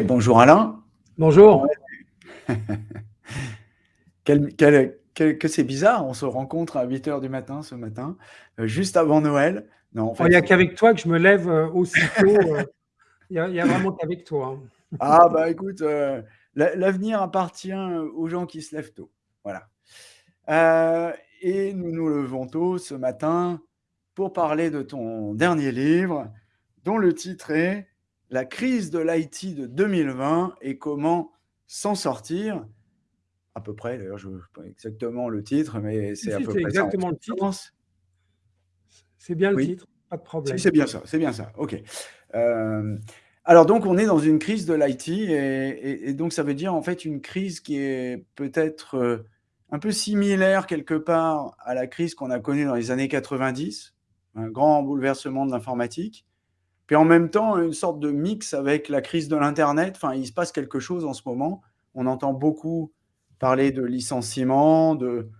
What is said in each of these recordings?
Bonjour Alain. Bonjour. que c'est bizarre, on se rencontre à 8 heures du matin ce matin, euh, juste avant Noël. Non, il n'y a qu'avec toi que je me lève euh, aussitôt. Euh, il n'y a, vraiment qu'avec toi. Hein. Ah bah écoute, l'avenir appartient aux gens qui se lèvent tôt. Voilà. et nous nous levons tôt ce matin pour parler de ton dernier livre, dont le titre est La crise de l'IT de 2020 et comment s'en sortir à peu près, d'ailleurs, je ne sais pas exactement le titre, mais c'est à peu près exactement le titre. C'est bien le titre, pas de problème. C'est bien ça, c'est bien ça, ok. Euh, alors donc, on est dans une crise de l'IT, et, donc ça veut dire en fait une crise qui est peut-être euh, un peu similaire quelque part à la crise qu'on a connue dans les années 90, un grand bouleversement de l'informatique, puis en même temps une sorte de mix avec la crise de l'Internet, enfin il se passe quelque chose en ce moment, on entend beaucoup parler de licenciement, de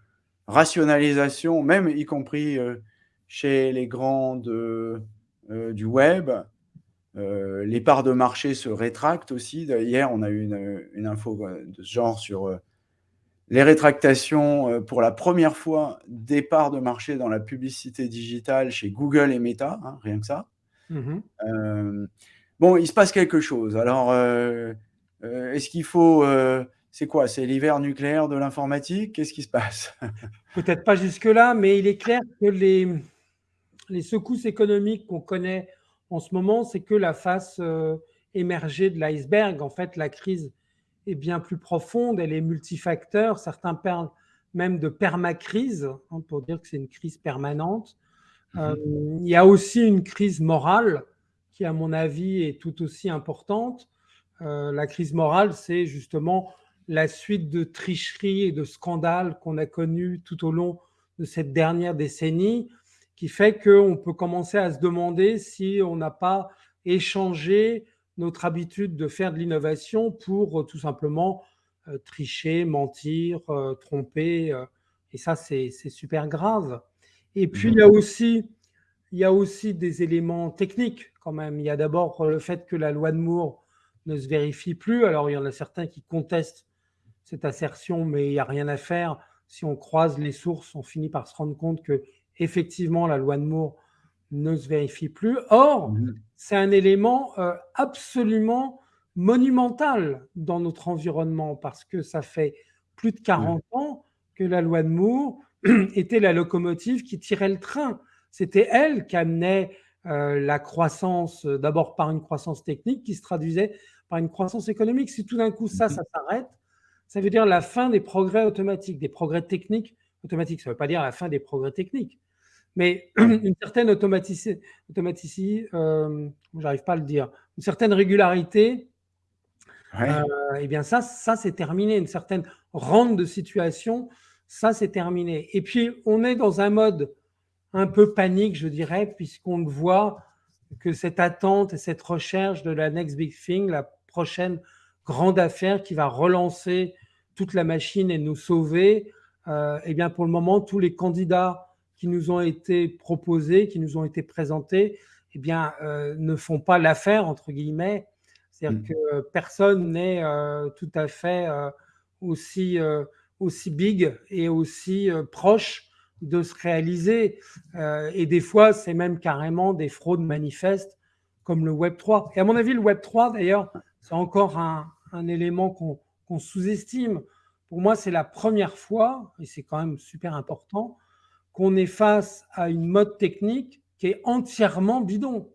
rationalisation, même y compris euh, chez les grands euh, du web. Euh, les parts de marché se rétractent aussi. Hier, on a eu une, info de ce genre sur les rétractations pour la première fois des parts de marché dans la publicité digitale chez Google et Meta, hein, rien que ça. Mmh bon, il se passe quelque chose. Alors, est-ce qu'il faut c'est quoi? C'est l'hiver nucléaire de l'informatique? Qu'est-ce qui se passe? Peut-être pas jusque-là, mais il est clair que les, les secousses économiques qu'on connaît en ce moment, c'est que la face euh, émergée de l'iceberg. En fait, la crise est bien plus profonde, elle est multifacteur. Certains parlent même de permacrise, hein, pour dire que c'est une crise permanente. Mmh euh, il y a aussi une crise morale qui, à mon avis, est tout aussi importante. Euh, la crise morale, c'est justement la suite de tricheries et de scandales qu'on a connus tout au long de cette dernière décennie, qui fait qu'on peut commencer à se demander si on n'a pas échangé notre habitude de faire de l'innovation pour euh, tout simplement tricher, mentir, tromper. et ça, c'est super grave. Et puis, il y, a aussi, il y a aussi des éléments techniques quand même. Il y a d'abord le fait que la loi de Moore ne se vérifie plus. Alors, il y en a certains qui contestent cette assertion, mais il n'y a rien à faire. Si on croise les sources, on finit par se rendre compte que effectivement la loi de Moore ne se vérifie plus. Or, mmh c'est un élément euh, absolument monumental dans notre environnement parce que ça fait plus de 40 ans que la loi de Moore était la locomotive qui tirait le train. C'était elle qui amenait euh, la croissance, d'abord par une croissance technique qui se traduisait par une croissance économique. Si tout d'un coup ça, mmh ça s'arrête, ça veut dire la fin des progrès automatiques, des progrès techniques automatiques. Ça ne veut pas dire la fin des progrès techniques, mais une certaine automaticité, automaticité euh, j'arrive pas à le dire, une certaine régularité, euh, eh bien ça, ça c'est terminé. Une certaine rente de situation, ça c'est terminé. Et puis on est dans un mode un peu panique, je dirais, puisqu'on le voit que cette attente et cette recherche de la next big thing, la prochaine grande affaire qui va relancer toute la machine et nous sauver, euh, eh bien pour le moment, tous les candidats qui nous ont été proposés, qui nous ont été présentés, eh bien, euh, ne font pas l'affaire, entre guillemets. C'est-à-dire mm. que personne n'est euh, tout à fait aussi, aussi big et aussi proche de se réaliser. et des fois, c'est même carrément des fraudes manifestes comme le Web 3. Et à mon avis, le Web 3, d'ailleurs, c'est encore un, un élément qu'on sous-estime. Pour moi, c'est la première fois, et c'est quand même super important, qu'on est face à une mode technique qui est entièrement bidon.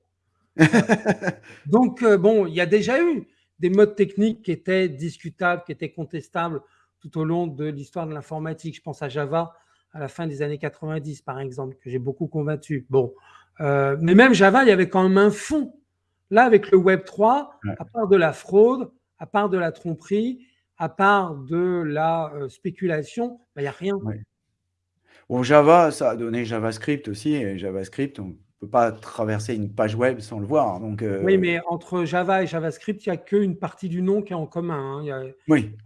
Donc, euh, bon, il y a déjà eu des modes techniques qui étaient discutables, qui étaient contestables tout au long de l'histoire de l'informatique. Je pense à Java à la fin des années 90, par exemple, que j'ai beaucoup convaincu. Bon, euh, mais même Java, il y avait quand même un fond. Là, avec le Web 3, à part de la fraude, à part de la tromperie, à part de la euh, spéculation, il n'y a rien. Bon, Java, ça a donné JavaScript aussi, et JavaScript, on ne peut pas traverser une page web sans le voir. Donc, euh, Oui, mais entre Java et JavaScript, il n'y a qu'une partie du nom qui est en commun. Hein. Il n'y a,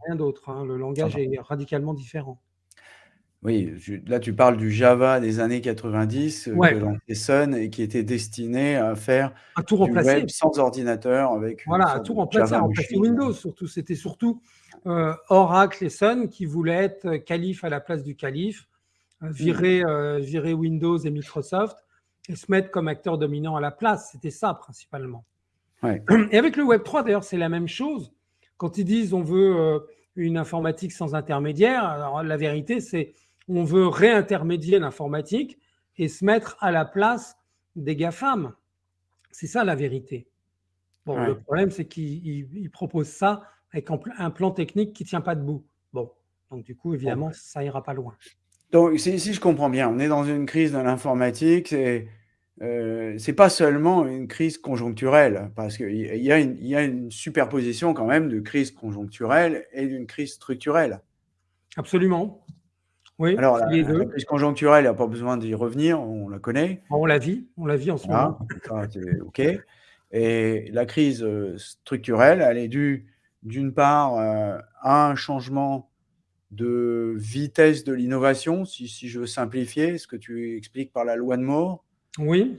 rien d'autre. Hein. Le langage est radicalement différent. Oui, là, tu parles du Java des années 90, heu, que Ouais. lançait Sun et qui était destiné à faire À tout du web remplacer. sans ordinateur avec Voilà, à tout remplacer, à remplacer Windows surtout. C'était surtout, heu, Oracle et Sun qui voulaient être calife à la place du calife, Mmh. virer, virer Windows et Microsoft et se mettre comme acteur dominant à la place. C'était ça principalement. Ouais. Et avec le web 3 d'ailleurs, c'est la même chose. Quand ils disent: «On veut, heu, une informatique sans intermédiaire», alors la vérité, c'est on veut réintermédier l'informatique et se mettre à la place des GAFAM. C'est ça la vérité. Bon, le problème, c'est qu'ils ils ils proposent ça avec un plan technique qui tient pas debout. Bon, donc du coup, évidemment, ça ira pas loin. Donc si si je comprends bien, on est dans une crise de l'informatique, c'est, heu, c'est pas seulement une crise conjoncturelle parce qu'il y a une superposition quand même de crise conjoncturelle et d'une crise structurelle. Absolument. Oui, Alors la les la 2. crise conjoncturelle, il y a pas besoin d'y revenir, on la connaît. On la vit, on la vit en ce moment. OK et la crise, heu, structurelle, elle est due d'une part, heu, à un changement de vitesse de l'innovation, si si je veux simplifier ce que tu expliques par la loi de Moore. Oui.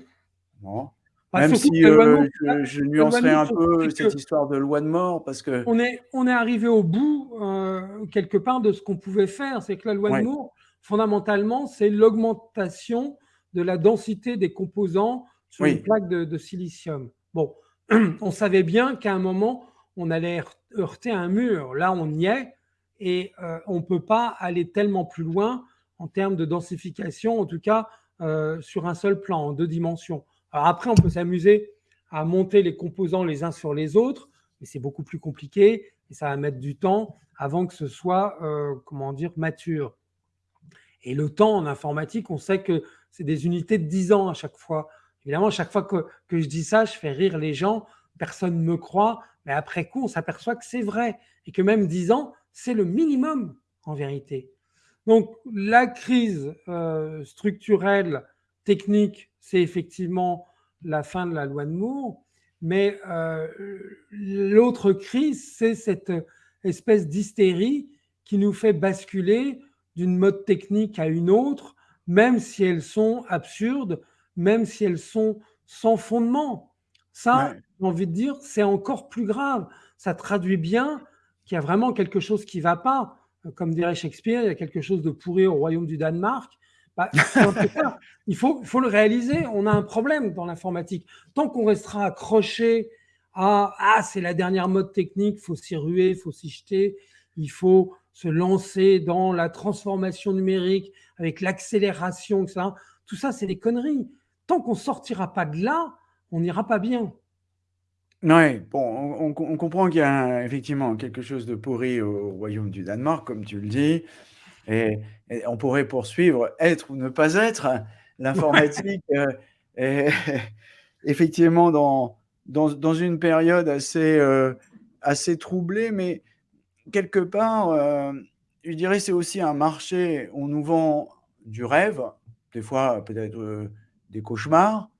Bon, Bah, même si, pas je Moore un peu cette histoire de loi de Moore parce que on est on est arrivé au bout, heu, quelque part de ce qu'on pouvait faire. C'est que la loi de. Moore, fondamentalement, c'est l'augmentation de la densité des composants sur une plaque de de silicium. Bon, on savait bien qu'à un moment, on allait heurt heurter un mur. Là, on y est et heu, on peut pas aller tellement plus loin en termes de densification, en tout cas, heu, sur un seul plan, en 2 dimensions. Après, on peut s'amuser à monter les composants les uns sur les autres, mais c'est beaucoup plus compliqué et ça va mettre du temps avant que ce soit, heu, comment dire? Mature. Et le temps en informatique, on sait que c'est des unités de 10 ans à chaque fois. Évidemment, à chaque fois que que je dis ça, je fais rire les gens, personne me croit, mais après coup, on s'aperçoit que c'est vrai et que même 10 ans, c'est le minimum en vérité. Donc la crise, heu, structurelle, technique, c'est effectivement la fin de la loi de Moore, mais heu, l'autre crise, c'est cette espèce d'hystérie qui nous fait basculer d'une mode technique à une autre, même si elles sont absurdes, même si elles sont sans fondement. Ça, Ouais. j'ai envie de dire, c'est encore plus grave. Ça traduit bien qu'il y a vraiment quelque chose qui va pas. Comme dirait Shakespeare, il y a quelque chose de pourri au royaume du Danemark. Bah. Il faut il faut le réaliser, on a un problème dans l'informatique. Tant qu'on restera accroché à: «Ah, c'est la dernière mode technique, faut s'y ruer, faut s'y jeter, il faut se lancer dans la transformation numérique avec l'accélération», et cetera. Tout ça, c'est des conneries. Tant qu'on sortira pas de là, on n'ira pas bien. Ouais, bon, on on com on comprend qu'il y a effectivement quelque chose de pourri au royaume du Danemark, comme tu le dis et et on pourrait poursuivre, être ou ne pas être. Ouais. L'informatique, est effectivement dans dans dans une période assez, heu, assez troublée, mais quelque part, hem, je dirais c'est aussi un marché, on nous vend du rêve, des fois peut-être, des cauchemars,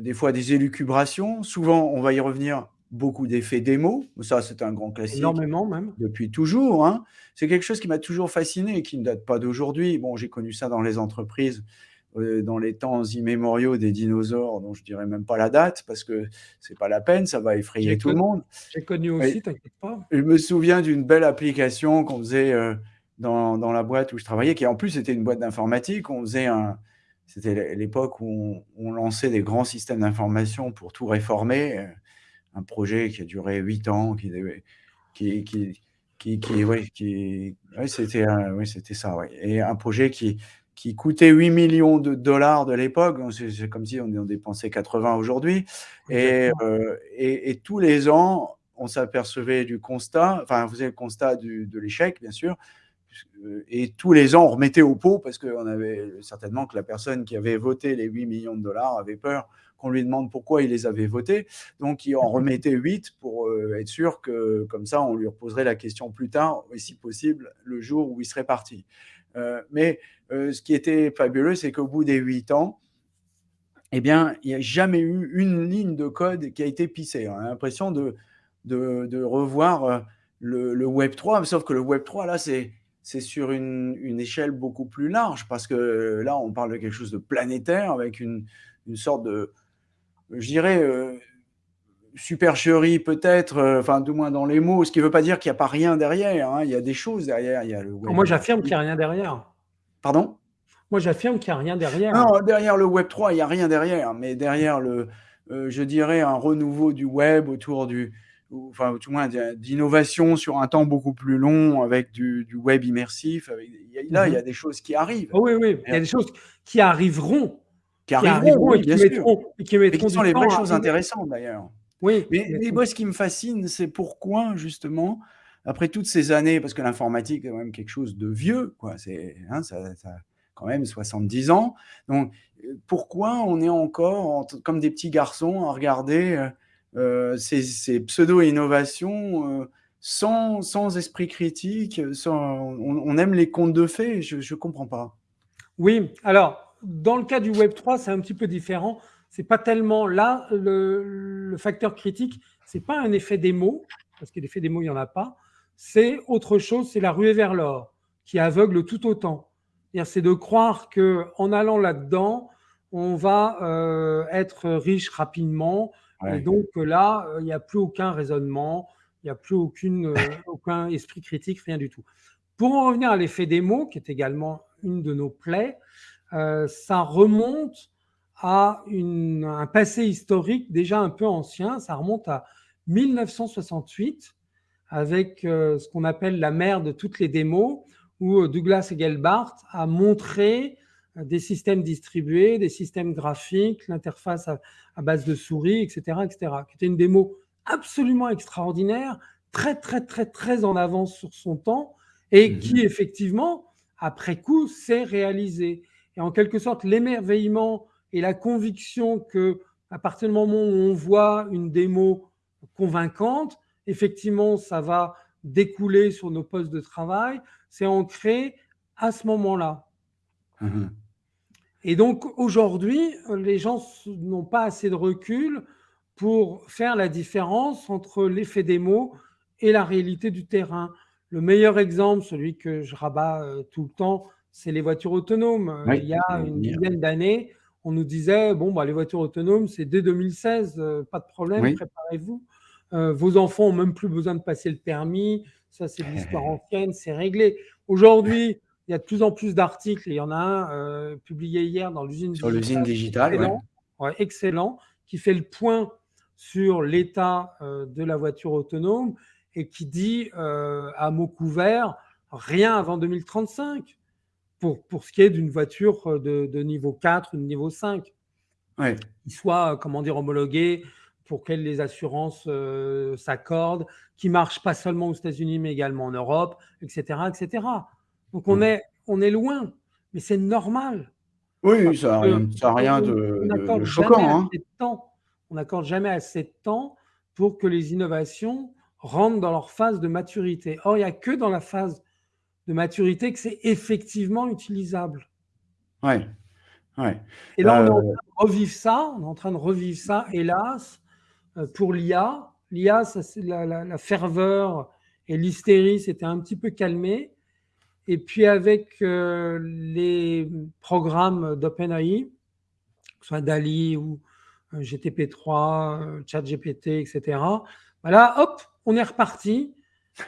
des fois des élucubrations. Souvent, on va y revenir, beaucoup d'effets démo, ça c'est un grand classique Énormément même. depuis toujours, hein. C'est quelque chose qui m'a toujours fasciné et qui ne date pas d'aujourd'hui. Bon, j'ai connu ça dans les entreprises, heu, dans les temps immémoriaux des dinosaures dont je dirai même pas la date parce que c'est pas la peine, ça va effrayer tout le monde. j'ai connu aussi, t'inquiète pas. je me souviens d'une belle application qu'on faisait, heu, dans dans la boîte où je travaillais, qui en plus était une boîte d'informatique. On faisait un c'était l'é l'époque où on on lançait des grands systèmes d'information pour tout réformer, heu, un projet qui a duré 8 ans, qui qui qui qui qui ouais, qui ouais, c'était c'était ça, ouais. Et un projet qui qui coûtait 8 000 000 $ de l'époque, c'est comme si on en dépensait 80 aujourd'hui. Et heu et et tous les ans, on s'apercevait du constat, enfin, on faisait le constat du de l'échec, bien sûr, et tous les ans, on remettait au pot parce qu'on avait certainement que la personne qui avait voté les 8 000 000 $ avait peur qu'on lui demande pourquoi il les avait votés. Donc il en remettait 8 pour, heu, être sûr que, comme ça, on lui reposerait la question plus tard et si possible, le jour où il serait parti. Heu, mais ce qui était fabuleux, c'est qu'au bout des 8 ans eh bien, il y a jamais eu une ligne de code qui a été pissée. On a l'impression de de de revoir, le le web 3, sauf que le web 3, là, c'est c'est sur une, une, échelle beaucoup plus large, parce que là, on parle de quelque chose de planétaire, avec une, une sorte de, je dirais, euh, supercherie peut-être, euh, enfin, du moins dans les mots, ce qui ne veut pas dire qu'il n'y a pas rien derrière, hein, il y a des choses derrière. Il y a le web Moi, j'affirme qu'il n'y a rien derrière. Pardon? Moi, j'affirme qu'il n'y a rien derrière. Non, derrière le Web 3, il n'y a rien derrière, mais derrière le, euh, je dirais, un renouveau du web autour du, enfin, tout moins d'innovation sur un temps beaucoup plus long avec du, web immersif. Avec, là, il y a mhm. des choses qui arrivent. Oh oui, oui, il y a des choses qui arriveront. Qui arriveront, et, qui mettront, et, qui sont les vraies choses intéressantes d'ailleurs. Oui. Mais, mais, moi, ce qui me fascine, c'est pourquoi, justement, après toutes ces années, parce que l'informatique est quand même quelque chose de vieux, quoi, c'est, hein, ça, ça, quand même 70 ans. Donc, pourquoi on est encore comme des petits garçons à regarder euh, ces, pseudo-innovations euh, sans, esprit critique on, aime les contes de fées, je ne comprends pas. Oui, alors, dans le cas du Web 3, c'est un petit peu différent. C'est pas tellement là, le, facteur critique, c'est pas un effet démo, parce que l'effet démo, il n'y en a pas. C'est autre chose, c'est la ruée vers l'or, qui aveugle tout autant. C'est de croire qu'en allant là-dedans, on va euh, être riche rapidement. Et donc là, il n'y a plus aucun raisonnement, il n'y a plus aucune, euh, aucun esprit critique, rien du tout. Pour en revenir à l'effet des mots, qui est également une de nos plaies, euh, ça remonte à un passé historique déjà un peu ancien. Ça remonte à 1968 avec ce qu'on appelle la mère de toutes les démos, où Douglas Engelbart a montré des systèmes distribués, des systèmes graphiques, l'interface à, base de souris, etc., etc., qui était une démo absolument extraordinaire, très, très, très, très en avance sur son temps, et mhm. qui, effectivement, après coup, s'est réalisé. Et en quelque sorte, l'émerveillement et la conviction que, à partir du moment où on voit une démo convaincante, effectivement, ça va découler sur nos postes de travail, c'est ancré à ce moment-là. Mhm. Et donc aujourd'hui, les gens n'ont pas assez de recul pour faire la différence entre l'effet des mots et la réalité du terrain. Le meilleur exemple, celui que je rabats euh, tout le temps, c'est les voitures autonomes. Il y a une dizaine d'années, on nous disait, bon, bah, les voitures autonomes, c'est dès 2016, euh, pas de problème, préparez-vous. Euh, vos enfants n'ont même plus besoin de passer le permis, ça c'est de l'histoire ancienne, c'est réglé. Aujourd'hui, il y a de plus en plus d'articles, il y en a un euh, publié hier dans l'usine Sur l'usine digitale, excellent, excellent, qui fait le point sur l'état euh, de la voiture autonome et qui dit euh, à mot couvert rien avant 2035 pour, pour ce qui est d'une voiture de, niveau 4 ou de niveau 5. Ouais. Qui soit, comment dire, homologué, pour qu'elles les assurances s'accordent, qui marche pas seulement aux États-Unis mais également en Europe, etc., etc. Donc on, est, on est loin, mais c'est normal. Oui, ça n'a rien, de, choquant. Hein. On n'accorde jamais assez de temps pour que les innovations rentrent dans leur phase de maturité. Or, il n'y a que dans la phase de maturité que c'est effectivement utilisable. Oui. Et là, on est en euh, train de revivre ça, on est en train de revivre ça, hélas, euh, pour l'IA. L'IA, la, la, la, ferveur et l'hystérie s'étaient un petit peu calmées. Et puis avec euh, les programmes d'OpenAI, que ce soit DALI ou euh, GTP3, euh, ChatGPT, etc., voilà, hop, on est reparti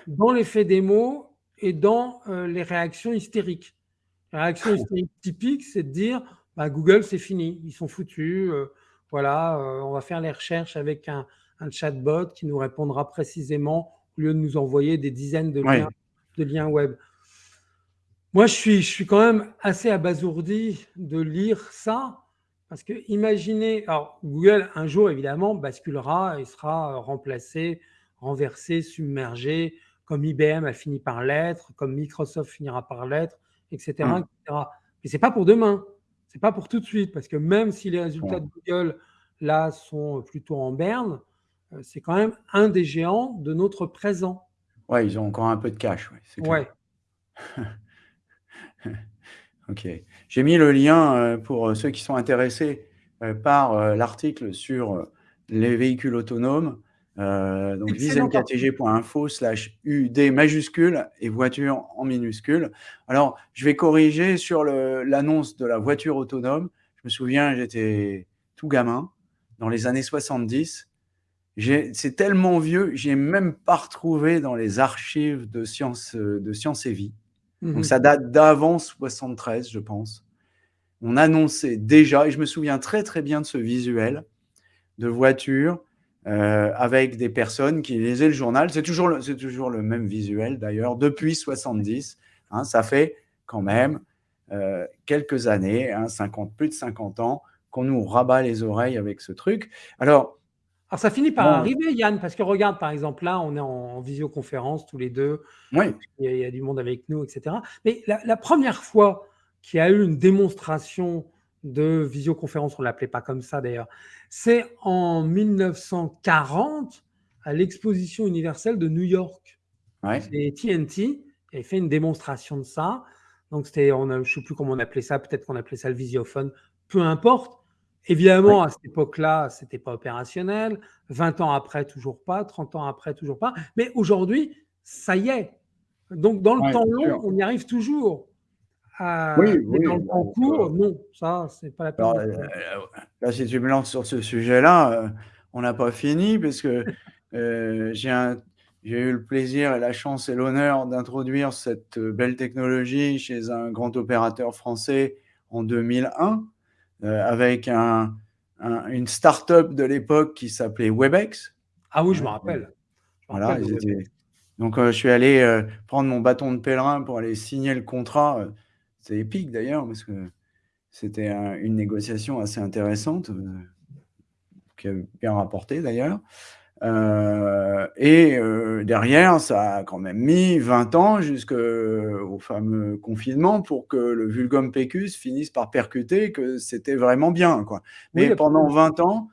dans l'effet démo et dans les réactions hystériques. La réaction hystérique typique, c'est de dire bah, Google, c'est fini, ils sont foutus. voilà, on va faire les recherches avec un, chatbot qui nous répondra précisément au lieu de nous envoyer des dizaines de liens, de liens web. Moi, je suis, je suis quand même assez abasourdi de lire ça, parce que imaginez, alors Google un jour évidemment basculera et sera remplacé, renversé, submergé, comme IBM a fini par l'être, comme Microsoft finira par l'être, etc., etc. Mais c'est pas pour demain, c'est pas pour tout de suite, parce que même si les résultats de Google là sont plutôt en berne, euh, c'est quand même un des géants de notre présent. Ouais, ils ont encore un peu de cash. Ouais. ouais. OK. J'ai mis le lien, euh, pour, euh, ceux qui sont intéressés, euh, par, l'article sur, les véhicules autonomes Euh, donc vismktg.info slash UD majuscule et voiture en minuscule. Alors, je vais corriger sur l'annonce de la voiture autonome. Je me souviens, j'étais tout gamin, dans les années 70. C'est tellement vieux, j'ai même pas retrouvé dans les archives de Sciences, de sciences et Vie. Donc, mhm. ça date d'avant 73, je pense. On annonçait déjà, et je me souviens très très bien de ce visuel de voiture euh, avec des personnes qui lisaient le journal. C'est toujours, le, toujours le même visuel d'ailleurs, depuis 70. Hein, ça fait quand même euh, quelques années, hein, 50, plus de 50 ans, qu'on nous rabat les oreilles avec ce truc. Alors, alors ça finit par arriver, Yann, parce que regarde, par exemple, là, on est en, visioconférence tous les deux. Oui. Il y, a, du monde avec nous, etc. Mais la, la première fois qu'il y a eu une démonstration de visioconférence, on ne l'appelait pas comme ça d'ailleurs, c'est en 1940 à l'exposition universelle de New York. Ouais. Et TNT avait fait une démonstration de ça. Donc c'était, je ne sais plus comment on appelait ça, peut-être qu'on appelait ça le visiophone, peu importe. Évidemment, à cette époque-là, ce n'était pas opérationnel. 20 ans après, toujours pas. 30 ans après, toujours pas. Mais aujourd'hui, ça y est. Donc, dans le temps long, on y arrive toujours oui, oui, dans le concours, non, ça, c'est pas la peine. Euh, là, si tu me lances sur ce sujet-là, euh, on n'a pas fini parce que euh, j'ai eu le plaisir et la chance et l'honneur d'introduire cette belle technologie chez un grand opérateur français en 2001 avec un, une start-up de l'époque qui s'appelait Webex. Ah oui, je me rappelle. voilà, donc je suis allé prendre mon bâton de pèlerin pour aller signer le contrat c'est épique d'ailleurs, parce que c'était une négociation assez intéressante, euh, qui a bien rapporté d'ailleurs. Euh, et euh, derrière, ça a quand même mis 20 ans jusqu'au fameux confinement pour que le vulgum pecus finisse par percuter que c'était vraiment bien. Quoi. Mais pendant 20 ans,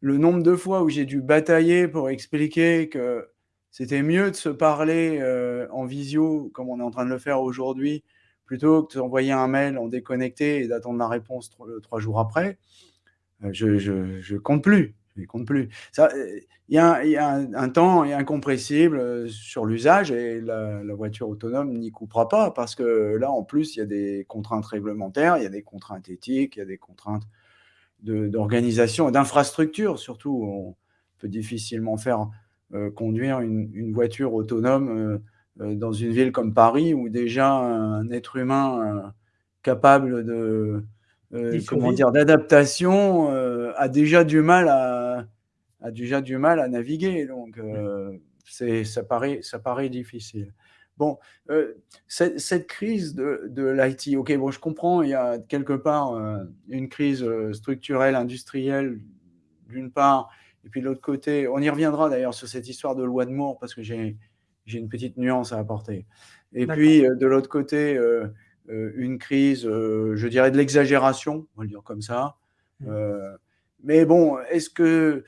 le nombre de fois où j'ai dû batailler pour expliquer que c'était mieux de se parler en visio, comme on est en train de le faire aujourd'hui, plutôt que d'envoyer un mail en déconnecté et d'attendre la réponse trois, jours après, euh, je, je, compte plus. Je compte plus. Il y a, un, temps incompressible euh, sur l'usage et la, voiture autonome n'y coupera pas parce que là, en plus, il y a des contraintes réglementaires, il y a des contraintes éthiques, il y a des contraintes d'organisation et d'infrastructure surtout. On peut difficilement faire euh, conduire une, voiture autonome euh, dans une ville comme Paris où déjà un être humain euh, capable de euh, comment dire d'adaptation a déjà du mal à a déjà du mal à naviguer donc c'est ça paraît ça paraît difficile. Bon cette, cette, crise de, de l'IT ok bon je comprends il y a quelque part une crise structurelle industrielle d'une part et puis de l'autre côté on y reviendra d'ailleurs sur cette histoire de loi de Moore parce que j'ai j'ai une petite nuance à apporter. Et puis, euh, de l'autre côté, euh, euh, une crise, je dirais de l'exagération, on va le dire comme ça. Mmh. mais bon, est-ce que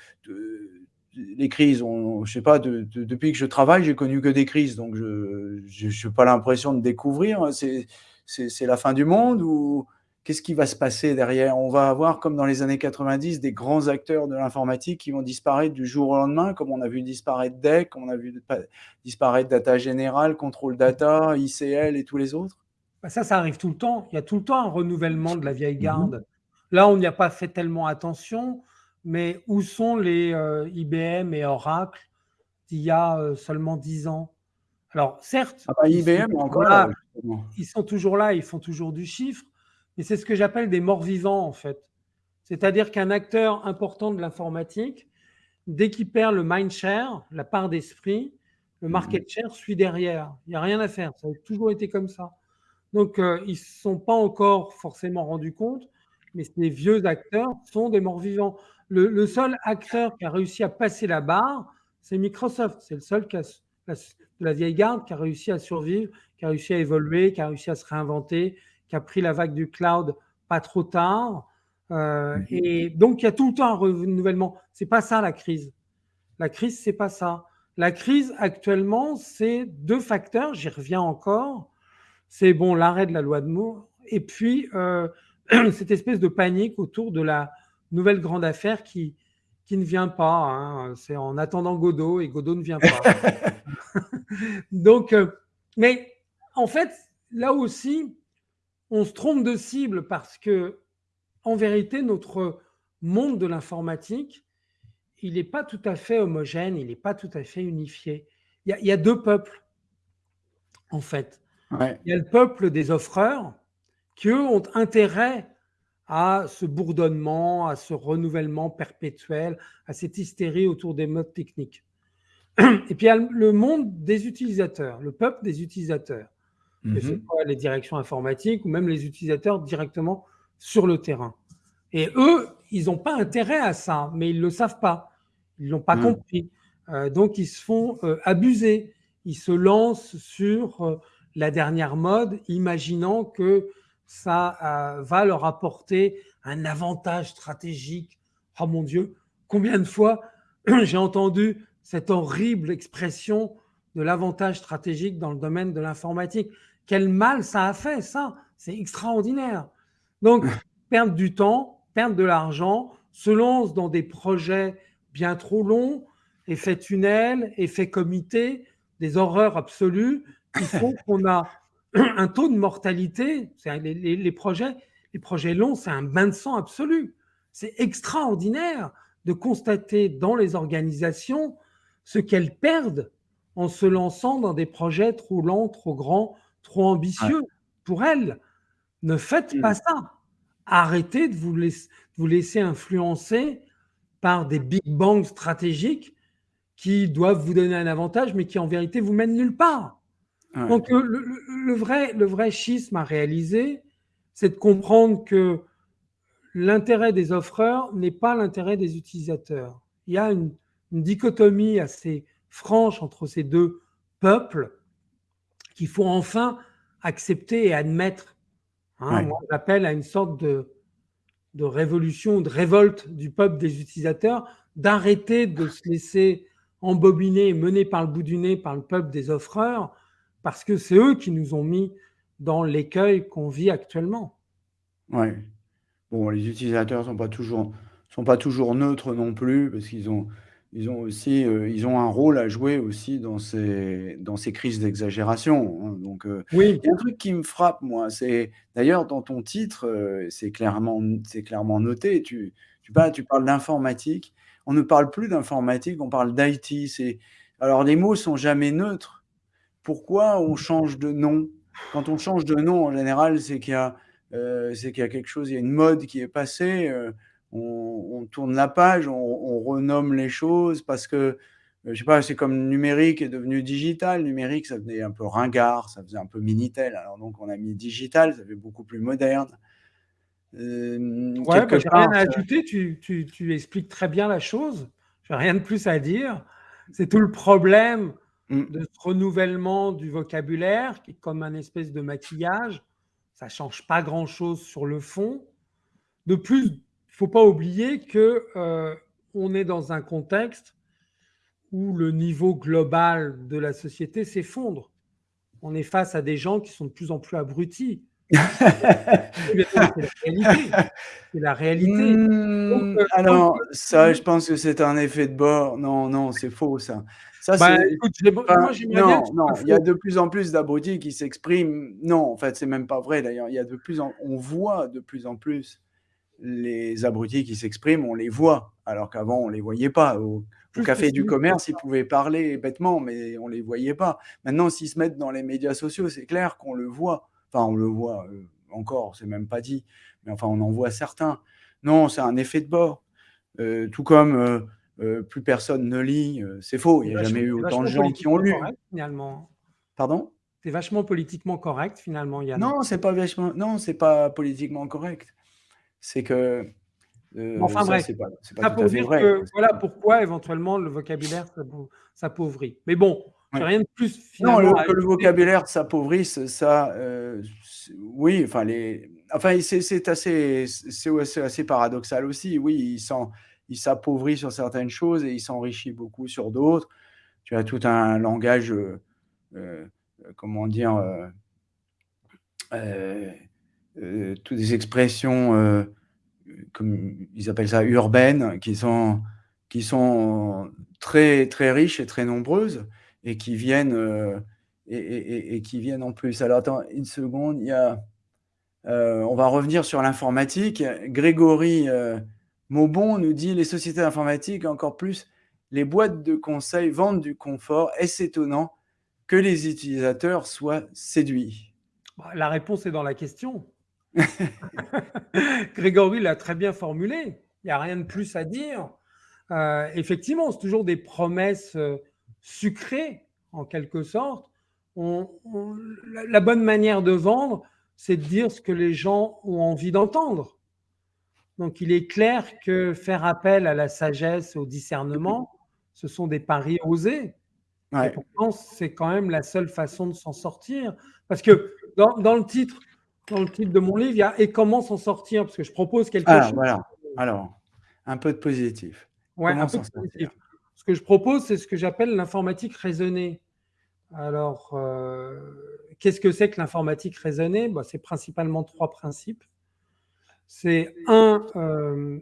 les crises, on, je sais pas, depuis que je travaille, j'ai connu que des crises, donc je n'ai pas l'impression de découvrir. C'est la fin du monde ou qu'est-ce qui va se passer derrière? On va avoir, comme dans les années 90, des grands acteurs de l'informatique qui vont disparaître du jour au lendemain, comme on a vu disparaître DEC, comme on a vu disparaître Data Général, Control Data, ICL et tous les autres bah, Ça, ça arrive tout le temps. Il y a tout le temps un renouvellement de la vieille mmh garde. Là, on n'y a pas fait tellement attention, mais où sont les euh, IBM et Oracle d'il y a euh, seulement 10 ans? Alors, certes, ah bah, IBM, encore là, ils sont toujours là, ils font toujours du chiffre, et c'est ce que j'appelle des morts vivants, en fait. C'est-à-dire qu'un acteur important de l'informatique, dès qu'il perd le mind share, la part d'esprit, le mhm. market share suit derrière. Il n'y a rien à faire. Ça a toujours été comme ça. Donc, euh, ils ne se sont pas encore forcément rendus compte, mais ces vieux acteurs sont des morts vivants. Le, seul acteur qui a réussi à passer la barre, c'est Microsoft. C'est le seul qui la, la, vieille garde qui a réussi à survivre, qui a réussi à évoluer, qui a réussi à se réinventer, qui a pris la vague du cloud pas trop tard. Euh, mhm. et donc, il y a tout le temps un renouvellement. C'est pas ça la crise. La crise, c'est pas ça. La crise actuellement, c'est deux facteurs. J'y reviens encore. C'est bon l'arrêt de la loi de Moore et puis euh, cette espèce de panique autour de la nouvelle grande affaire qui, qui ne vient pas. Hein. C'est en attendant Godot et Godot ne vient pas. Donc, euh, mais en fait, là aussi, on se trompe de cible parce que, en vérité, notre monde de l'informatique, il n'est pas tout à fait homogène, il n'est pas tout à fait unifié. Il y, a, deux peuples, en fait. Il y a le peuple des offreurs qui, eux, ont intérêt à ce bourdonnement, à ce renouvellement perpétuel, à cette hystérie autour des modes techniques. Et puis il y a le monde des utilisateurs, le peuple des utilisateurs, que ce soit les directions informatiques ou même les utilisateurs directement sur le terrain. Et eux, ils n'ont pas intérêt à ça, mais ils ne le savent pas. Ils ne l'ont pas mhm. compris. Euh, donc ils se font euh, abuser. Ils se lancent sur euh, la dernière mode, imaginant que ça euh, va leur apporter un avantage stratégique. Oh mon Dieu, combien de fois j'ai entendu cette horrible expression de l'avantage stratégique dans le domaine de l'informatique. Quel mal ça a fait, ça C'est extraordinaire. Donc, perdre du temps, perdre de l'argent, se lance dans des projets bien trop longs, effet tunnel, effet comité, des horreurs absolues Il faut qu'on a un taux de mortalité, les, les, projets, les projets longs, c'est un bain de sang absolu. C'est extraordinaire de constater dans les organisations ce qu'elles perdent en se lançant dans des projets trop lents, trop grands, trop ambitieux pour elles. Ne faites pas ça. Arrêtez de vous, laisser, vous laisser influencer par des big bangs stratégiques qui doivent vous donner un avantage, mais qui en vérité vous mènent nulle part. Donc, le, vrai, le vrai schisme à réaliser, c'est de comprendre que l'intérêt des offreurs n'est pas l'intérêt des utilisateurs. Il y a une, dichotomie assez franche entre ces deux peuples qu'il faut enfin accepter et admettre. Hein. Moi, j'appelle à une sorte de, de révolution, de révolte du peuple des utilisateurs, d'arrêter de se laisser embobiner et mener par le bout du nez par le peuple des offreurs parce que c'est eux qui nous ont mis dans l'écueil qu'on vit actuellement. Oui. Bon, les utilisateurs ne sont, pas toujours, sont pas toujours neutres non plus, parce qu'ils ont, ils ont aussi euh, ils ont un rôle à jouer aussi dans ces, dans ces crises d'exagération. Hein. Donc, euh, oui. il y a un truc qui me frappe, moi, c'est d'ailleurs dans ton titre, euh, c'est clairement, clairement noté, tu, tu, parles, tu parles d'informatique. On ne parle plus d'informatique, on parle d'IT. Alors, les mots sont jamais neutres pourquoi on change de nom? Quand on change de nom, en général, c'est qu'il y, a, euh, qu'il y a quelque chose, il y a une mode qui est passée, euh, on, tourne la page, on, renomme les choses parce que, euh, je sais pas, c'est comme numérique est devenu digital. Numérique, ça venait un peu ringard, ça faisait un peu Minitel. Alors donc, on a mis digital, ça fait beaucoup plus moderne. Euh, ouais, bah, rien à ajouter, tu, tu, tu, expliques très bien la chose. Je n'ai rien de plus à dire. C'est tout le problème Mm. de ce renouvellement du vocabulaire qui est comme un espèce de maquillage. Ça ne change pas grand-chose sur le fond. De plus, il ne faut pas oublier que euh, on est dans un contexte où le niveau global de la société s'effondre. On est face à des gens qui sont de plus en plus abrutis. c'est la réalité. Hmm, euh, alors, ça, je pense que c'est un effet de bord. Non, non, c'est faux, ça. Ça, bah, non, non, il y a de plus en plus d'abrutis qui s'expriment. Non, en fait, c'est même pas vrai d'ailleurs. Il y a de plus en... On voit de plus en plus les abrutis qui s'expriment, on les voit, alors qu'avant, on les voyait pas. Au, café du commerce, ils pouvaient parler bêtement, mais on les voyait pas. Maintenant, s'ils se mettent dans les médias sociaux, c'est clair qu'on le voit. Enfin, on le voit euh, encore, c'est même pas dit, mais enfin, on en voit certains. Non, c'est un effet de bord. Euh, tout comme euh, euh, plus personne ne lit. Euh, c'est faux, il n'y a jamais eu autant de gens qui ont lu. finalement. Pardon? C'est vachement politiquement correct, finalement, Yann. Non, c'est pas vachement. Non, c'est pas politiquement correct. C'est que. Euh, enfin bref, c'est pas, pas pour dire vrai, que voilà pourquoi éventuellement le vocabulaire s'appauvrit. Mais bon, rien de plus finalement. Non, que le vocabulaire s'appauvrisse, ça, oui, enfin les, enfin c'est assez, c'est assez paradoxal aussi. Oui, il sent il s'appauvrit sur certaines choses et il s'enrichit beaucoup sur d'autres. Tu as tout un langage, euh, euh, comment dire, euh, toutes des expressions, comme ils appellent ça, urbaines, qui sont, qui sont très, très riches et très nombreuses et qui viennent, et, qui viennent en plus. Alors attends une seconde, il y a, on va revenir sur l'informatique. Grégory Maubon nous dit les sociétés informatiques, encore plus les boîtes de conseil vendent du confort. Est-ce étonnant que les utilisateurs soient séduits bah, La réponse est dans la question. Grégory l'a très bien formulé. Il n'y a rien de plus à dire. Euh, effectivement, c'est toujours des promesses euh, sucrées, en quelque sorte. la, bonne manière de vendre, c'est de dire ce que les gens ont envie d'entendre. Donc, il est clair que faire appel à la sagesse, au discernement, ce sont des paris osés. Et pourtant, c'est quand même la seule façon de s'en sortir. Parce que dans, le titre, dans le titre de mon livre, il y a Et comment s'en sortir? Parce que je propose quelque Alors, chose. Voilà. Alors, un peu de positif. Ouais, un peu de positif. Ce que je propose, c'est ce que j'appelle l'informatique raisonnée. Alors, euh, qu'est-ce que c'est que l'informatique raisonnée? Bah, C'est principalement trois principes. C'est un, euh,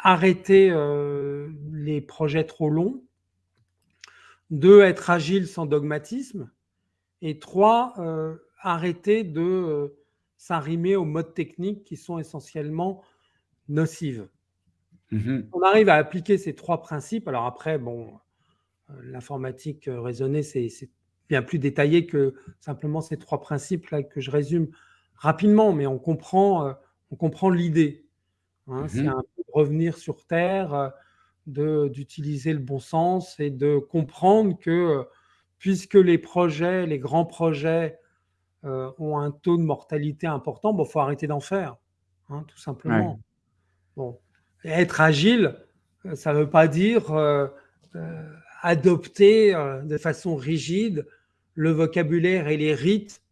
arrêter euh, les projets trop longs. Deux, être agile sans dogmatisme. Et trois, euh, arrêter de s'arrimer aux modes techniques qui sont essentiellement nocives. Mmh On arrive à appliquer ces trois principes. Alors après, bon, l'informatique raisonnée, c'est bien plus détaillé que simplement ces trois principes là que je résume rapidement, mais on comprend, on comprend l'idée. Hein. C'est mmh un peu revenir sur Terre, d'utiliser le bon sens et de comprendre que puisque les projets, les grands projets ont un taux de mortalité important, il bon, faut arrêter d'en faire, hein, tout simplement. Bon. être agile, ça ne veut pas dire adopter de façon rigide le vocabulaire et les rites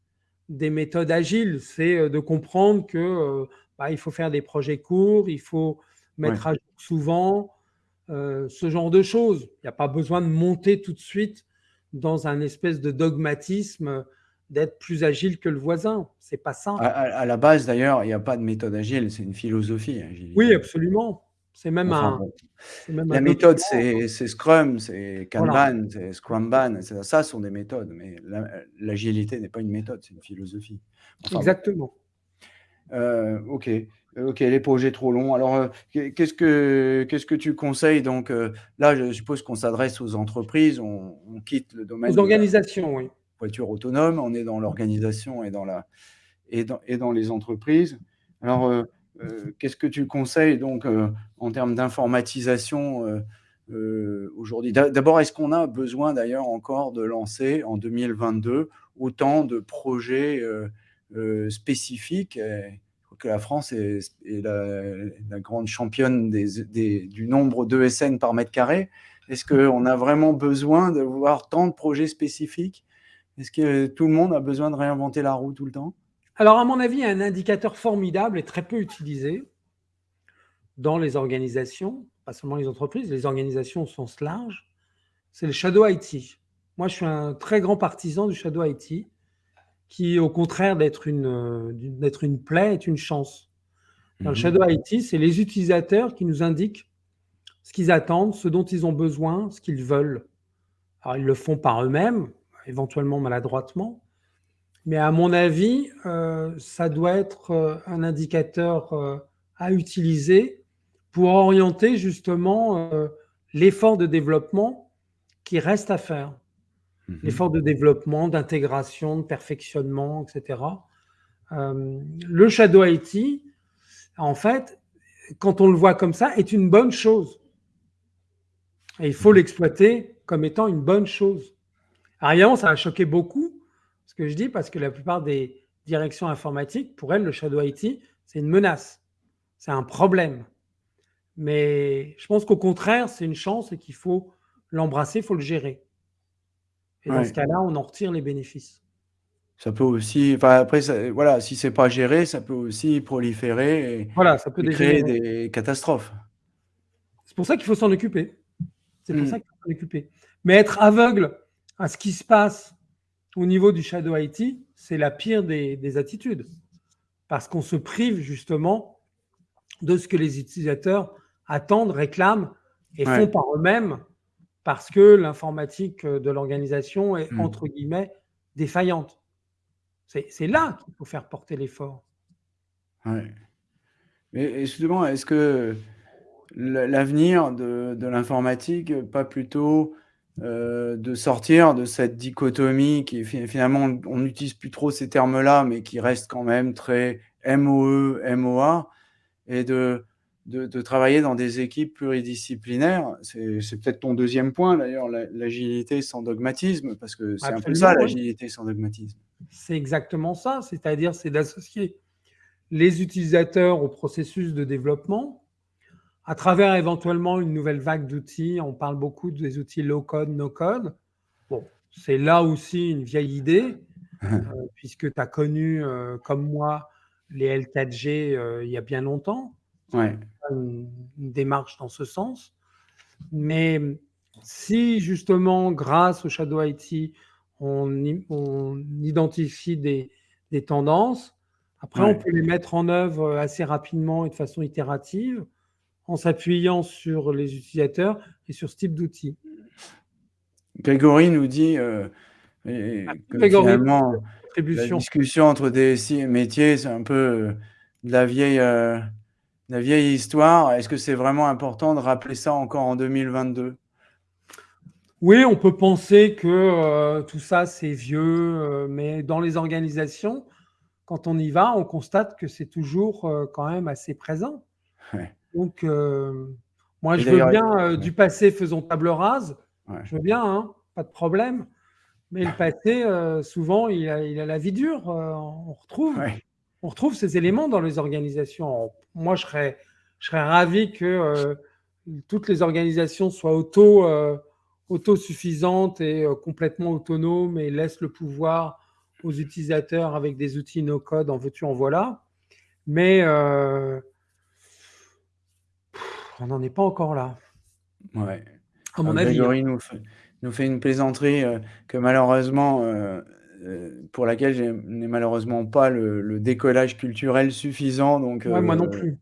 des méthodes agiles. C'est de comprendre que bah, il faut faire des projets courts, il faut mettre à jour souvent, euh, ce genre de choses. Il n'y a pas besoin de monter tout de suite dans un espèce de dogmatisme d'être plus agile que le voisin. C'est pas ça. À, la base, d'ailleurs, il n'y a pas de méthode agile, c'est une philosophie. Oui, absolument. C'est même un. la méthode, c'est Scrum, c'est Kanban, c'est Scrumban. Ça, sont des méthodes, mais l'agilité n'est pas une méthode, c'est une philosophie. Exactement. Euh, ok, ok, les projets trop longs. Alors, euh, qu'est-ce que qu'est-ce que tu conseilles? Donc euh, là, je suppose qu'on s'adresse aux entreprises, on, quitte le domaine. Aux organisations, oui. Voiture autonome, on est dans l'organisation et dans la et dans, et dans les entreprises. Alors, qu'est-ce que tu conseilles donc en termes d'informatisation aujourd'hui? D'abord, est-ce qu'on a besoin d'ailleurs encore de lancer en 2022 autant de projets euh, spécifique. que la France est, la, grande championne du nombre d'ESN par mètre carré. Est-ce qu'on a vraiment besoin de voir tant de projets spécifiques? Est-ce que tout le monde a besoin de réinventer la roue tout le temps? Alors, à mon avis, un indicateur formidable et très peu utilisé dans les organisations, pas seulement les entreprises, les organisations au sens large, c'est le Shadow IT. Moi, je suis un très grand partisan du Shadow IT qui, au contraire d'être une, euh, d'être une plaie, est une chance. Dans le mhm. Shadow IT, c'est les utilisateurs qui nous indiquent ce qu'ils attendent, ce dont ils ont besoin, ce qu'ils veulent. Alors, ils le font par eux-mêmes, éventuellement maladroitement, mais à mon avis, euh, ça doit être euh, un indicateur à utiliser pour orienter justement l'effort de développement qui reste à faire. Mhm. l'effort de développement, d'intégration, de perfectionnement, etc. Euh, le Shadow IT, en fait, quand on le voit comme ça, est une bonne chose. Et il faut mhm. l'exploiter comme étant une bonne chose. Alors ça a choqué beaucoup, ce que je dis, parce que la plupart des directions informatiques, pour elles, le Shadow IT, c'est une menace, c'est un problème. Mais je pense qu'au contraire, c'est une chance et qu'il faut l'embrasser, il faut le gérer. Et dans ce cas-là, on en retire les bénéfices. Ça peut aussi, enfin après, voilà, si c'est pas géré, ça peut aussi proliférer et, voilà, ça peut créer des catastrophes. C'est pour ça qu'il faut s'en occuper. C'est pour mmh. ça qu'il faut s'en occuper. Mais être aveugle à ce qui se passe au niveau du Shadow IT, c'est la pire des, des attitudes. Parce qu'on se prive justement de ce que les utilisateurs attendent, réclament et font par eux-mêmes parce que l'informatique de l'organisation est, Mmh. entre guillemets, défaillante. C'est là qu'il faut faire porter l'effort. Ouais. Mais justement, est-ce que l'avenir de de l'informatique, pas plutôt, heu, de sortir de cette dichotomie qui fi finalement, on n'utilise plus trop ces termes-là, mais qui restent quand même très MOE, MOA et de de de travailler dans des équipes pluridisciplinaires? C'est peut-être ton 2e point d'ailleurs, l'a l'agilité sans dogmatisme, parce que c'est un peu ça l'agilité sans dogmatisme. C'est exactement ça, c'est-à-dire, c'est d'associer les utilisateurs au processus de développement, à travers éventuellement une nouvelle vague d'outils. On parle beaucoup des outils low code, no code. Bon, c'est là aussi une vieille idée, heu, puisque tu as connu, heu, comme moi, les L4G, heu, il y a bien longtemps. Ouais. Une une démarche dans ce sens. Mais si justement, grâce au Shadow IT, on identifie des des tendances, après on peut les mettre en œuvre assez rapidement et de façon itérative, en s'appuyant sur les utilisateurs et sur ce type d'outils. Grégory nous dit, et Merci que Grégory pour finalement, la discussion entre DSI et métier, c'est un peu, heu, de la vieille, de la vieille histoire. Est-ce que c'est vraiment important de rappeler ça encore en 2022? Oui, on peut penser que, heu, tout ça c'est vieux, heu, mais dans les organisations, quand on y va, on constate que c'est toujours, heu, quand même assez présent. Ouais. Donc, moi Et je veux bien, ouais. du passé faisons table rase, Ouais. je veux bien, hein, pas de problème. Mais le passé, souvent il a il a la vie dure, on retrouve. On retrouve ces éléments dans les organisations. Moi je serais je serais ravi que, heu, toutes les organisations soient auto, heu, autosuffisantes et heu, complètement autonomes et laissent le pouvoir aux utilisateurs avec des outils no code, en veux-tu en voilà. Mais, on n'en est pas encore là. Ouais. À mon avis, hein. Nous fait nous fait une plaisanterie, que malheureusement, heu heu, pour laquelle j'ai n'ai malheureusement pas le le décollage culturel suffisant donc, Ouais, moi non heu, plus.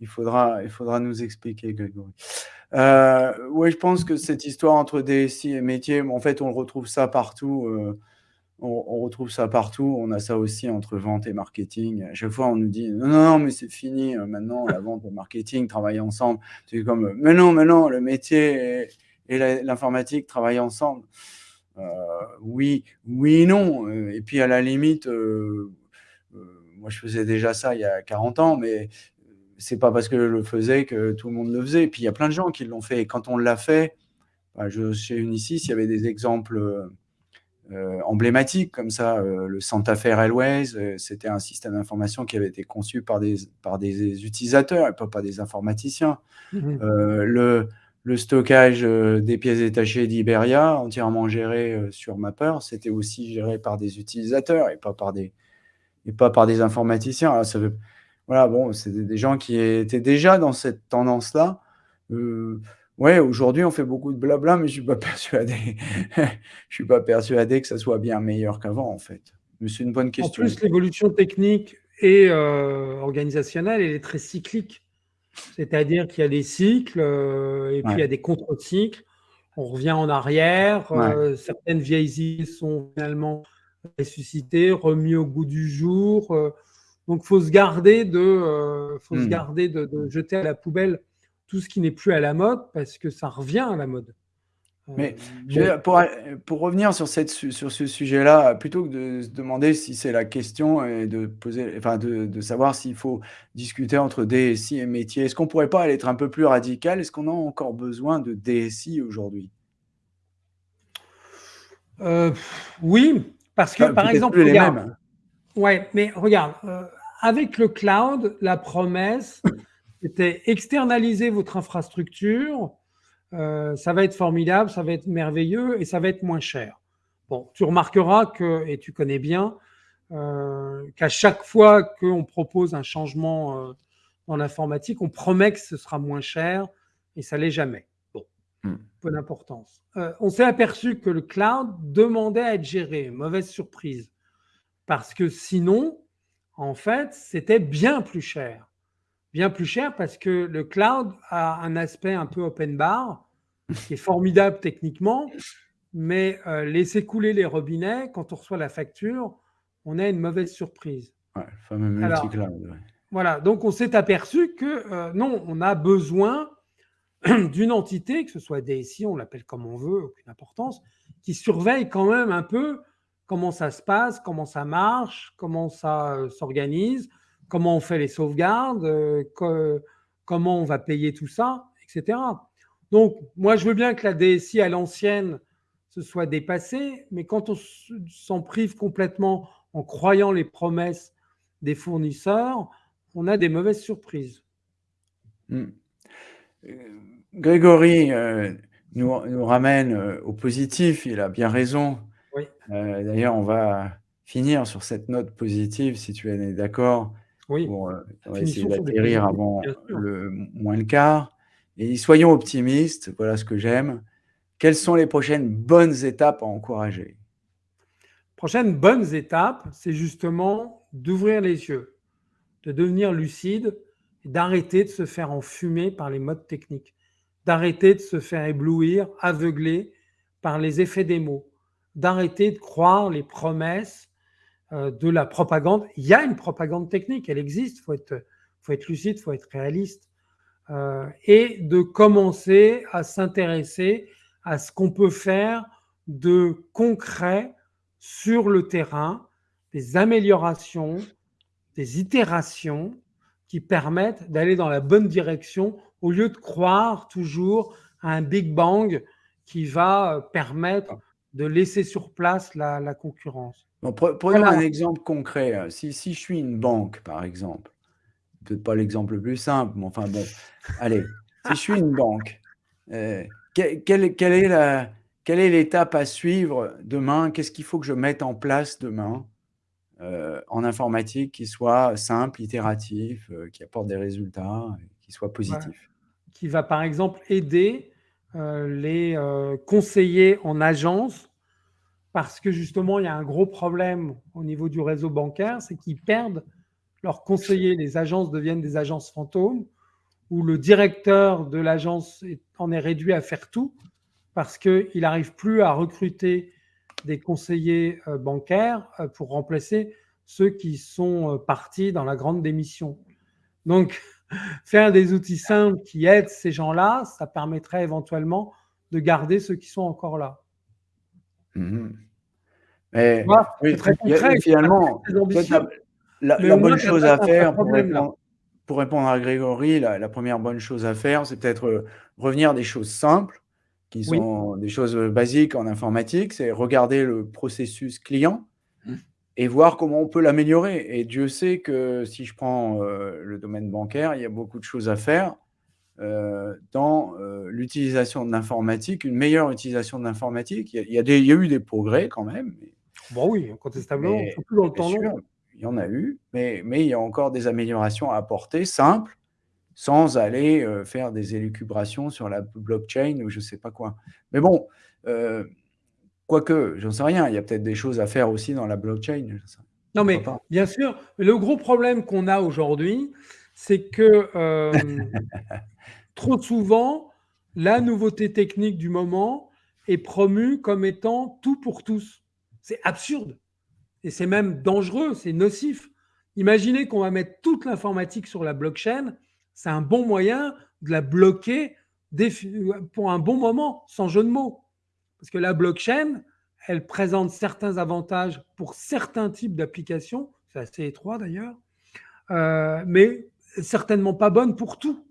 il faudra il faudra nous expliquer Grégory. Heu, ouais, je pense que cette histoire entre DSI et métier, en fait, on retrouve ça partout, on on retrouve ça partout. On a ça aussi entre vente et marketing. À chaque fois, on nous dit: «Non, non, non, mais c'est fini, maintenant la vente et le marketing travaillent ensemble». C'est comme, «Mais non, mais non, le métier et et l'in l'informatique travaillent ensemble». Heu, oui oui et non, heu, et puis à la limite, heu, moi je faisais déjà ça il y a 40 ans, mais c'est pas parce que je le faisais que tout le monde le faisait. Et puis il y a plein de gens qui l'ont fait et quand on l'a fait, bah, je chez Unisys, il y avait des exemples, emblématiques comme ça, le Centafare Railways, heu, c'était un système d'information qui avait été conçu par des par des utilisateurs et pas par des informaticiens. Mmh le le stockage, heu, des pièces détachées d'Iberia, entièrement géré, heu, sur Mapper, c'était aussi géré par des utilisateurs et pas par des et pas par des informaticiens. Alors ça veut voilà, bon, c'est des gens qui étaient déjà dans cette tendance-là. Heu, ouais, aujourd'hui, on fait beaucoup de blabla, mais je suis pas persuadé je suis pas persuadé que ça soit bien meilleur qu'avant, en fait. Mais c'est une bonne En question. plus, l'évolution technique et organisationnelle, elle est très cyclique. C'est-à-dire qu'il y a des cycles, heu, et puis il y a des contre-cycles. On revient en arrière, heu, certaines vieilles idées sont finalement ressuscitées, remis au goût du jour, heu, donc faut se garder de, se Mmh. garder de de jeter à la poubelle tout ce qui n'est plus à la mode parce que ça revient à la mode. Mais je veux pour pour revenir sur cette su sur ce sujet-là, plutôt que de se demander si c'est la question et de poser enfin de de savoir s'il faut discuter entre DSI et métier, est-ce qu'on pourrait pas être un peu plus radical? Est-ce qu'on a encore besoin de DSI aujourd'hui? Heu, oui, parce que Enfin, par exemple, les mêmes. ouais, mais regarde, heu, avec le cloud, la promesse, c'était externaliser votre infrastructure, heu, ça va être formidable, ça va être merveilleux et ça va être moins cher. Bon, tu remarqueras que et tu connais bien, heu, qu'à chaque fois qu'on propose un changement, heu, dans l'informatique, on promet que ce sera moins cher et ça l'est jamais. Bon, Mmh. peu d'importance. Heu, on s'est aperçu que le cloud demandait à être géré, mauvaise surprise, parce que sinon, en fait, c'était bien plus cher. Bien plus cher parce que le cloud a un aspect un peu open bar qui est formidable techniquement, mais euh, laisser couler les robinets, quand on reçoit la facture, on a une mauvaise surprise. Ouais, le fameux multi-cloud. Voilà, donc on s'est aperçu que euh, non, on a besoin d'une entité, que ce soit DSI, on l'appelle comme on veut, aucune importance, qui surveille quand même un peu comment ça se passe, comment ça marche, comment ça euh, s'organise, comment on fait les sauvegardes, euh, comment on va payer tout ça, etc. Donc, moi, je veux bien que la DSI à l'ancienne se soit dépassée, mais quand on s'en prive complètement en croyant les promesses des fournisseurs, on a des mauvaises surprises. Hmm. Euh, Grégory euh, nous, ramène euh, au positif, il a bien raison. D'ailleurs, on va finir sur cette note positive, si tu es d'accord. Oui. Pour, va essayer d'atterrir avant le moins le quart. Et soyons optimistes, voilà ce que j'aime. Quelles sont les prochaines bonnes étapes à encourager? Prochaines bonnes étapes, c'est justement d'ouvrir les yeux, de devenir lucide d'arrêter de se faire enfumer par les modes techniques, d'arrêter de se faire éblouir, aveugler par les effets des mots, d'arrêter de croire les promesses euh, de la propagande. Il y a une propagande technique, elle existe, il faut être, faut être lucide, il faut être réaliste, euh, et de commencer à s'intéresser à ce qu'on peut faire de concret sur le terrain, des améliorations, des itérations qui permettent d'aller dans la bonne direction au lieu de croire toujours à un Big Bang qui va euh, permettre de laisser sur place la, concurrence. Prenons un exemple concret. Si, si, je suis une banque, par exemple, peut-être pas l'exemple le plus simple, mais enfin bon, allez, si je suis une banque, euh, quelle, est la, quelle est l'étape à suivre demain? Qu'est-ce qu'il faut que je mette en place demain euh, en informatique qui soit simple, itératif, euh, qui apporte des résultats, qui soit positif? Qui va par exemple aider les conseillers en agence parce que justement, il y a un gros problème au niveau du réseau bancaire, c'est qu'ils perdent leurs conseillers, les agences deviennent des agences fantômes, où le directeur de l'agence en est réduit à faire tout parce qu'il n'arrive plus à recruter des conseillers euh, bancaires euh, pour remplacer ceux qui sont euh, partis dans la grande démission. Donc, faire des outils simples qui aident ces gens-là, ça permettrait éventuellement de garder ceux qui sont encore là. Mmh Mais, très concret, finalement, la, bonne chose à faire pour répondre, à Grégory, la, première bonne chose à faire, c'est peut-être euh, revenir à des choses simples, qui sont des choses basiques en informatique, c'est regarder le processus client mmh. et voir comment on peut l'améliorer. Et Dieu sait que si je prends euh, le domaine bancaire, il y a beaucoup de choses à faire euh, dans l'utilisation de l'informatique, une meilleure utilisation de l'informatique. Il, y a eu des progrès quand même. Bon oui, incontestablement, surtout dans le temps long il y en a eu, mais, mais il y a encore des améliorations à apporter simples, sans aller euh, faire des élucubrations sur la blockchain ou je ne sais pas quoi. Mais bon, euh, quoique, j'en sais rien, il y a peut-être des choses à faire aussi dans la blockchain. Non, mais bien sûr, le gros problème qu'on a aujourd'hui, c'est que euh, trop souvent, la nouveauté technique du moment est promue comme étant tout pour tous. C'est absurde et c'est même dangereux, c'est nocif. Imaginez qu'on va mettre toute l'informatique sur la blockchain, c'est un bon moyen de la bloquer pour un bon moment, sans jeu de mots. Parce que la blockchain, elle présente certains avantages pour certains types d'applications, c'est assez étroit d'ailleurs, euh, mais certainement pas bonne pour tout.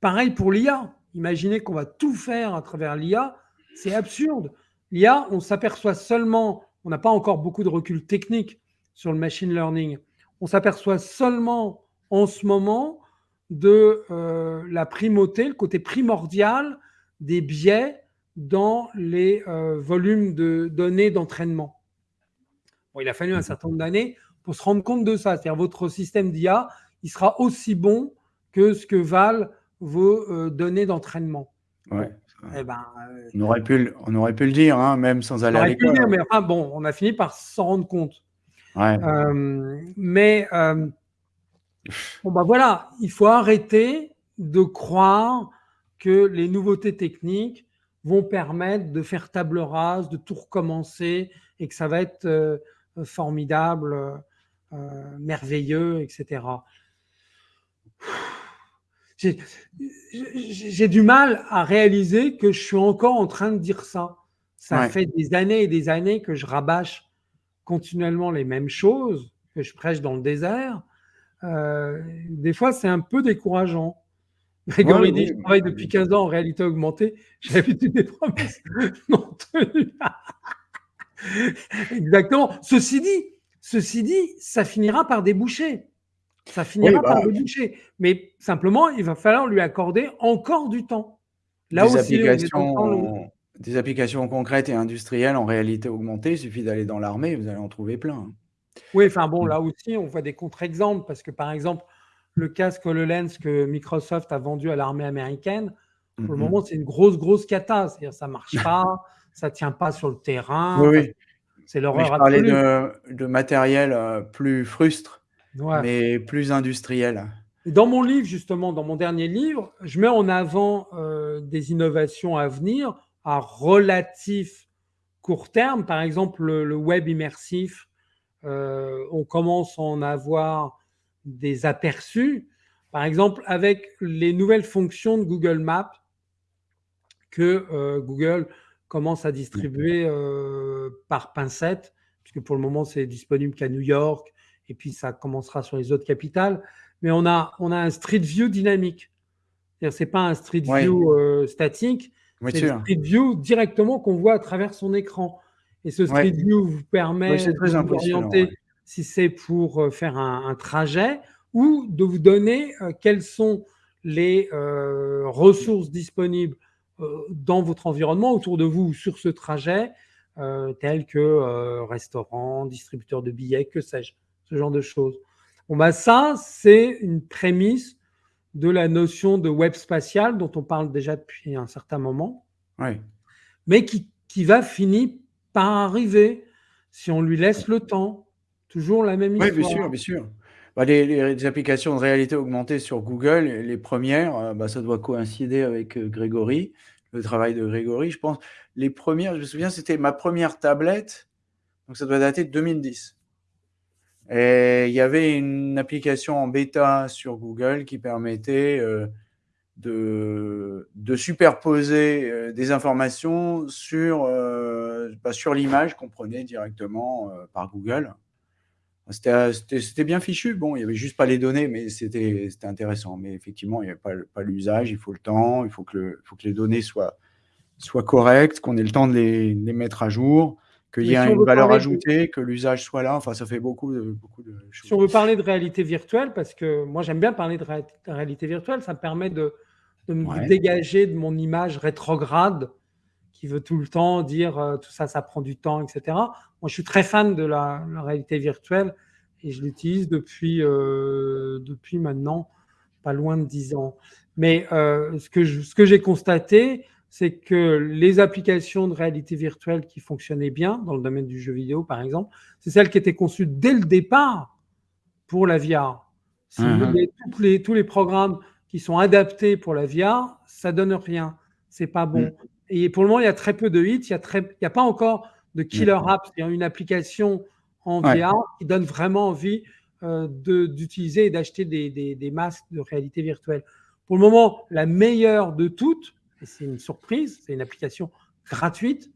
Pareil pour l'IA. Imaginez qu'on va tout faire à travers l'IA, c'est absurde. L'IA, on s'aperçoit seulement on n'a pas encore beaucoup de recul technique sur le machine learning. On s'aperçoit seulement en ce moment de euh, la primauté, le côté primordial des biais dans les euh, volumes de données d'entraînement. il a fallu un certain nombre d'années pour se rendre compte de ça. C'est-à-dire votre système d'IA, il sera aussi bon que ce que valent vos euh, données d'entraînement. Eh ben, euh, on, aurait pu, on aurait pu le dire, hein, même sans aller à l'école. Mais bon, on a fini par s'en rendre compte. Euh, mais euh, Bon, bah voilà, il faut arrêter de croire que les nouveautés techniques vont permettre de faire table rase, de tout recommencer et que ça va être formidable, merveilleux, etc. J'ai du mal à réaliser que je suis encore en train de dire ça. Ça fait des années et des années que je rabâche continuellement les mêmes choses, que je prêche dans le désert. Euh, des fois, c'est un peu décourageant. Grégory dit, je travaille depuis 15 ans en réalité augmentée, j'ai l'habitude des promesses non tenues. Exactement. Ceci dit, ceci dit, ça finira par déboucher. Ça finira par bah, déboucher. Mais simplement, il va falloir lui accorder encore du temps. Là des aussi, applications, des applications concrètes et industrielles en réalité augmentée, il suffit d'aller dans l'armée, vous allez en trouver plein. Oui, enfin bon, là aussi, on voit des contre-exemples parce que par exemple, le casque HoloLens que Microsoft a vendu à l'armée américaine, pour le moment, c'est une grosse, grosse cata. C'est-à-dire, ça marche pas, ça tient pas sur le terrain. Oui, C'est l'horreur Je parlais de, matériel euh, plus frustre, mais plus industriel. Dans mon livre, justement, dans mon dernier livre, je mets en avant euh, des innovations à venir à relatif court terme. Par exemple, le, web immersif, euh, on commence à en avoir des aperçus. Par exemple, avec les nouvelles fonctions de Google Maps que euh, Google commence à distribuer par pincette, puisque pour le moment, c'est disponible qu'à New York, et puis ça commencera sur les autres capitales. Mais on a, on a un Street View dynamique. Ce n'est pas un Street View euh, statique, c'est un Street View directement qu'on voit à travers son écran. Et ce Street View vous permet de vous orienter si c'est pour euh, faire un, trajet ou de vous donner euh, quelles sont les euh, ressources disponibles dans votre environnement, autour de vous, sur ce trajet, tels que restaurant, distributeur de billets, que sais-je, ce genre de choses. Bon, bah ça, c'est une prémisse de la notion de web spatial dont on parle déjà depuis un certain moment, mais qui, qui va finir par arriver si on lui laisse le temps, Toujours la même histoire. Oui, bien sûr, bien sûr. Bah, les, applications de réalité augmentée sur Google, les premières, euh, bah, ça doit coïncider avec euh, Grégory, le travail de Grégory, je pense. Les premières, je me souviens, c'était ma première tablette, donc ça doit dater de 2010. Et il y avait une application en bêta sur Google qui permettait euh, de, superposer des informations sur, bah, sur l'image qu'on prenait directement par Google. C'était bien fichu. Bon, il n'y avait juste pas les données, mais c'était intéressant. Mais effectivement, il n'y avait pas, pas l'usage, il faut le temps, il faut que, les données soient, soient correctes, qu'on ait le temps de les mettre à jour, qu'il y ait une valeur ajoutée, que l'usage soit là. Enfin, ça fait beaucoup de, beaucoup de choses. Si on veut parler de réalité virtuelle, parce que moi, j'aime bien parler de réalité virtuelle, ça me permet de, de me dégager de mon image rétrograde qui veut tout le temps dire euh, tout ça, ça prend du temps, etc. Moi, je suis très fan de la, réalité virtuelle et je l'utilise depuis, euh, depuis maintenant pas loin de 10 ans. Mais euh, ce que ce que j'ai constaté, c'est que les applications de réalité virtuelle qui fonctionnaient bien dans le domaine du jeu vidéo, par exemple, c'est celles qui étaient conçues dès le départ pour la VR. Si vous mmh tous, les, tous les programmes qui sont adaptés pour la VR, ça donne rien. C'est pas bon. Mmh. Et pour le moment, il y a très peu de hits. Il n'y a, pas encore de killer apps. Il y a une application en VR qui donne vraiment envie euh, d'utiliser et d'acheter des, masques de réalité virtuelle. Pour le moment, la meilleure de toutes, et c'est une surprise, c'est une application gratuite,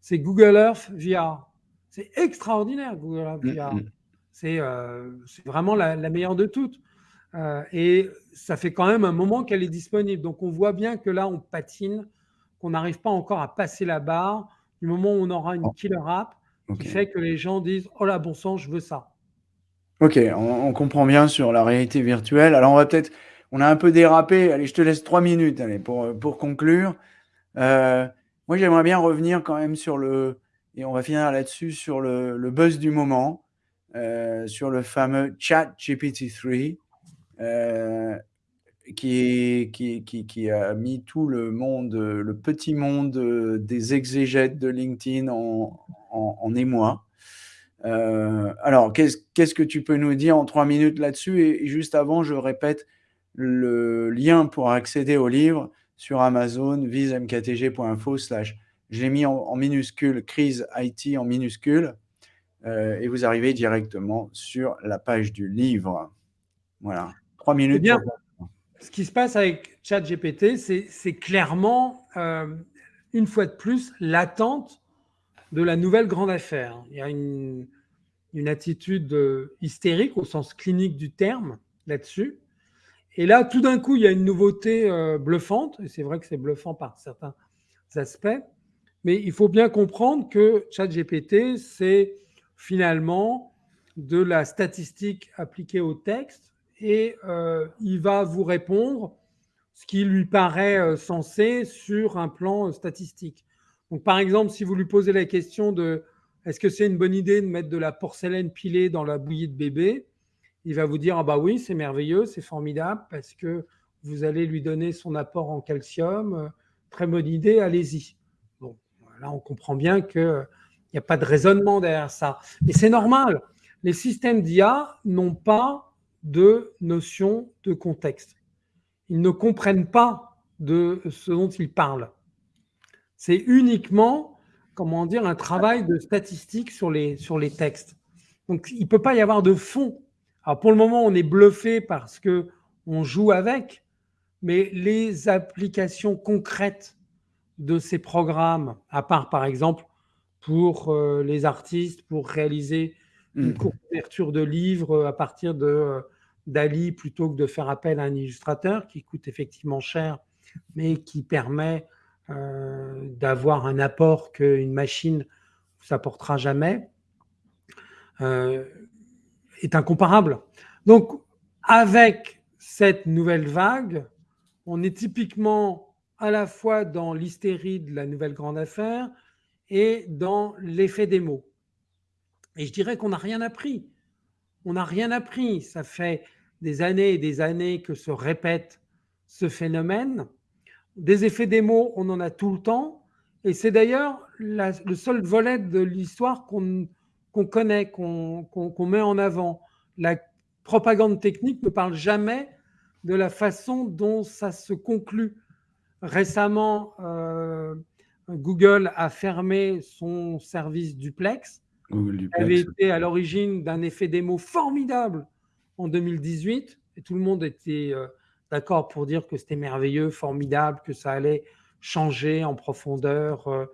c'est Google Earth VR. C'est extraordinaire, Google Earth mm, VR. Mm. Euh, c'est vraiment la, meilleure de toutes. Euh, et ça fait quand même un moment qu'elle est disponible. Donc on voit bien que là, on patine qu'on n'arrive pas encore à passer la barre du moment où on aura une killer app qui fait que les gens disent Oh là, bon sang, je veux ça. Ok, on, comprend bien sur la réalité virtuelle. Alors, on va peut-être. On a un peu dérapé. Allez, je te laisse trois minutes allez, pour, pour conclure. Euh, moi, j'aimerais bien revenir quand même sur le. Et on va finir là-dessus sur le, buzz du moment, euh, sur le fameux chat GPT-3. Euh, qui, qui, qui, a mis tout le monde, le petit monde des exégètes de LinkedIn en, en, émoi. Alors, qu'est-ce que tu peux nous dire en trois minutes là-dessus? Et, juste avant, je répète le lien pour accéder au livre sur Amazon, visemktg.info slash j'ai mis en, minuscule crise IT en minuscule euh, et vous arrivez directement sur la page du livre. Voilà, trois minutes. Bien, ce qui se passe avec ChatGPT, c'est clairement, euh, une fois de plus, l'attente de la nouvelle grande affaire. Il y a une, une attitude euh, hystérique au sens clinique du terme là-dessus. Et là, tout d'un coup, il y a une nouveauté bluffante, et c'est vrai que c'est bluffant par certains aspects, mais il faut bien comprendre que ChatGPT, c'est finalement de la statistique appliquée au texte et euh, il va vous répondre ce qui lui paraît euh, censé sur un plan statistique. Donc, par exemple, si vous lui posez la question de est-ce que c'est une bonne idée de mettre de la porcelaine pilée dans la bouillie de bébé Il va vous dire ah bah oui, c'est merveilleux, c'est formidable parce que vous allez lui donner son apport en calcium. Très bonne idée, allez-y. Là, on comprend bien qu'il n'y a pas de raisonnement derrière ça. Mais c'est normal. Les systèmes d'IA n'ont pas de notion de contexte. Ils ne comprennent pas de ce dont ils parlent. C'est uniquement, comment dire, un travail de statistique sur les, sur les textes. Donc, il ne peut pas y avoir de fond. Alors, pour le moment, on est bluffé parce qu'on joue avec, mais les applications concrètes de ces programmes, à part par exemple pour euh, les artistes, pour réaliser une mmh. couverture de livres à partir de euh, d'Ali plutôt que de faire appel à un illustrateur qui coûte effectivement cher, mais qui permet euh, d'avoir un apport qu'une machine ne s'apportera jamais, est incomparable. Donc, avec cette nouvelle vague, on est typiquement à la fois dans l'hystérie de la nouvelle grande affaire et dans l'effet des mots. Et je dirais qu'on n'a rien appris. On n'a rien appris. Ça fait des années et des années que se répète ce phénomène. Des effets des mots, on en a tout le temps. Et c'est d'ailleurs le seul volet de l'histoire qu'on connaît, qu'on met en avant. La propagande technique ne parle jamais de la façon dont ça se conclut Récemment, euh, Google a fermé son service duplex. Google avait été à l'origine d'un effet démo formidable en 2018 et tout le monde était euh, d'accord pour dire que c'était merveilleux, formidable, que ça allait changer en profondeur euh,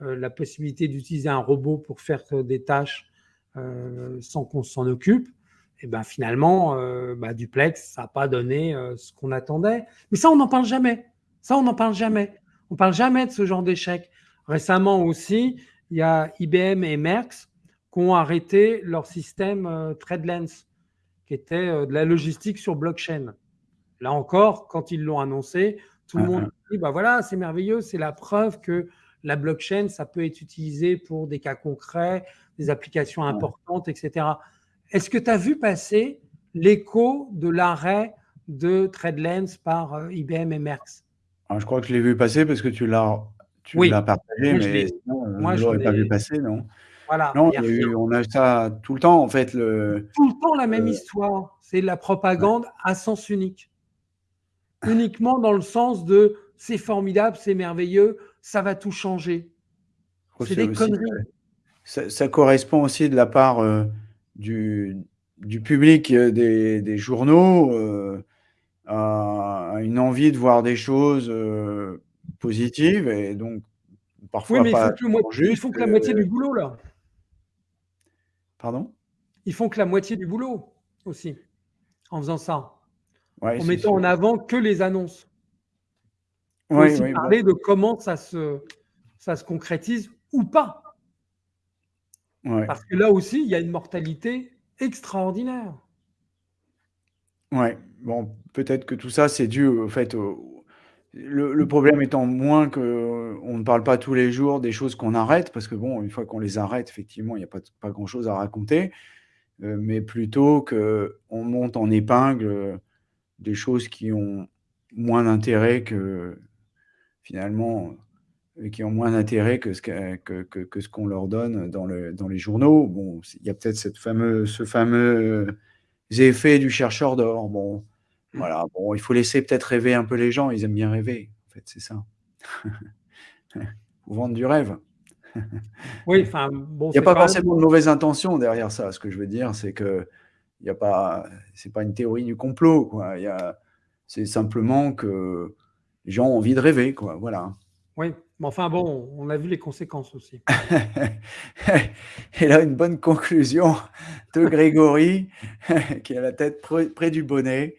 la possibilité d'utiliser un robot pour faire des tâches sans qu'on s'en occupe. Et ben finalement, bah, duplex, ça n'a pas donné ce qu'on attendait. Mais ça, on n'en parle jamais. Ça, on n'en parle jamais. On ne parle jamais de ce genre d'échec. Récemment aussi, il y a IBM et Merckx qui ont arrêté leur système euh, TradeLens, qui était euh, de la logistique sur blockchain. Là encore, quand ils l'ont annoncé, tout le monde dit bah voilà, c'est merveilleux, c'est la preuve que la blockchain, ça peut être utilisé pour des cas concrets, des applications importantes, etc. Est-ce que tu as vu passer l'écho de l'arrêt de TradeLens par euh, IBM et Merckx ah, je crois que je l'ai vu passer parce que tu l'as partagé, mais sinon, je ne l'aurais pas vu passer, non? Voilà, non, on a ça tout le temps, en fait. Le, tout le temps la même histoire. C'est la propagande à sens unique. Uniquement dans le sens de c'est formidable, c'est merveilleux, ça va tout changer. C'est des conneries. Ça, correspond aussi de la part euh, du, du, public euh, des, des journaux. Euh, à une envie de voir des choses positives et donc parfois oui, mais pas ils font que la moitié du boulot là. Pardon? Ils font que la moitié du boulot aussi en faisant ça. en mettant en avant que les annonces. Il faut aussi parler de comment ça se, ça se concrétise ou pas. Parce que là aussi, il y a une mortalité extraordinaire. Ouais, bon, peut-être que tout ça, c'est dû au fait le problème étant moins qu'on ne parle pas tous les jours des choses qu'on arrête, parce que bon, une fois qu'on les arrête, effectivement, il n'y a pas pas grand-chose à raconter, euh, mais plutôt qu'on monte en épingle, des choses qui ont moins d'intérêt que finalement, qui ont moins d'intérêt que ce que que que que qu'on leur donne dans le dans les journaux. Bon, il y a peut-être ce fameux effet du chercheur d'or. Bon, Mmh. voilà, bon, il faut laisser peut-être rêver un peu les gens, ils aiment bien rêver, en fait, c'est ça. Faut vendre du rêve. Oui, enfin, bon, Il y a pas même forcément de mauvaises intentions derrière ça. Ce que je veux dire, c'est qu'il y a pas c'est pas une théorie du complot, quoi. Il c'est simplement que les gens ont envie de rêver, quoi, voilà. Oui, mais enfin bon, on a vu les conséquences aussi. Et là, une bonne conclusion de Grégory, qui a la tête près près du bonnet.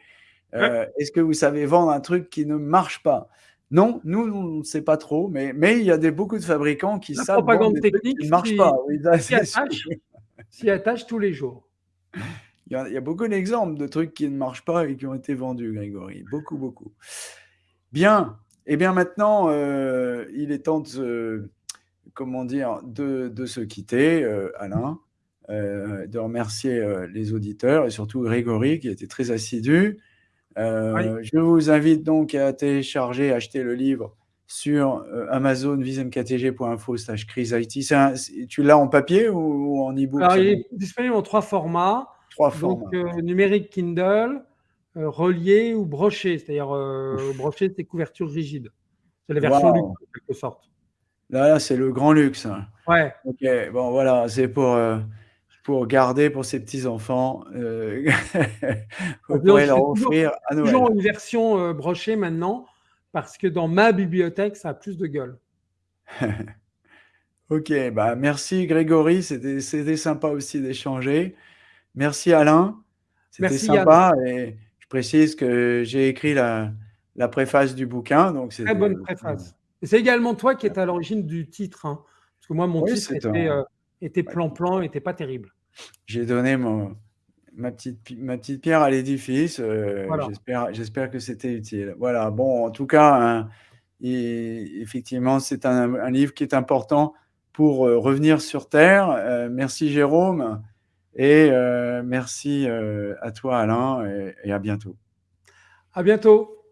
Heu, est-ce que vous savez vendre un truc qui ne marche pas? Non, nous, on ne sait pas trop, mais mais il y a des beaucoup de fabricants qui La savent propagande des technique qui ne marchent s'y pas. Oui, s'y attache s'y attache tous les jours. Il y a il y a beaucoup d'exemples de trucs qui ne marchent pas et qui ont été vendus, Grégory. Beaucoup, beaucoup. Bien, et bien maintenant, heu, il est temps de se comment dire? De de se quitter, heu, Alain, heu, de remercier, les auditeurs et surtout Grégory qui a été très assidu. Oui. Je vous invite donc à télécharger, acheter le livre sur, Amazon vismktg.info/criseit. C'est un c'est tu l'as en papier ou ou en e-book il est disponible en 3 formats, 3 donc formats. heu, numérique Kindle, heu, relié ou broché, c'est-à-dire, heu, Ouf. broché, c'est couverture rigide. C'est la version luxe Waouh! en quelque sorte. Là, c'est le grand luxe. Ouais. OK, bon voilà, c'est pour, heu, pour garder pour ses petits enfants, heu, Ah vous pourrez leur fais toujours offrir à toujours Noël. une version, brochée maintenant parce que dans ma bibliothèque, ça a plus de gueule. OK, bah, merci Grégory, c'était sympa aussi d'échanger. Merci Alain, c'était Yann. sympa et précise que j'ai écrit la la préface du bouquin, donc Très bonne préface c'est également toi qui est à l'origine du titre, hein, parce que moi mon Oui, titre était, ouais. plan-plan, était pas terrible. J'ai donné mon ma petite ma petite pierre à l'édifice, Voilà. j'espère que c'était utile. Voilà, bon, en tout cas, hein, et effectivement, c'est un un livre qui est important pour, heu, revenir sur terre. Merci Jérôme et heu, merci, heu, à toi Alain et à bientôt. À bientôt.